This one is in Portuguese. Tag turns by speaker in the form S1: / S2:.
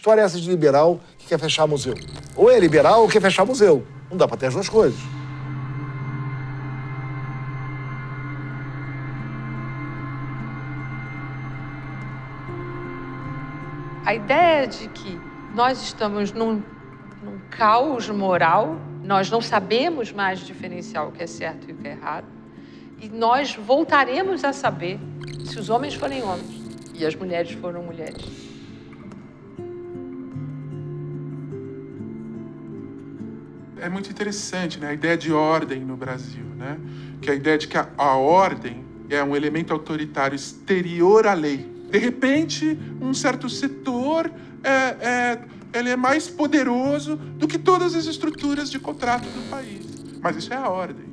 S1: história é essa de liberal que quer fechar museu? Ou é liberal ou quer fechar museu. Não dá para ter as duas coisas.
S2: A ideia de que nós estamos num, num caos moral, nós não sabemos mais diferenciar o que é certo e o que é errado, e nós voltaremos a saber se os homens forem homens e as mulheres foram mulheres.
S3: É muito interessante né? a ideia de ordem no Brasil, né? que é a ideia de que a, a ordem é um elemento autoritário exterior à lei. De repente, um certo setor é, é, ele é mais poderoso do que todas as estruturas de contrato do país. Mas isso é a ordem.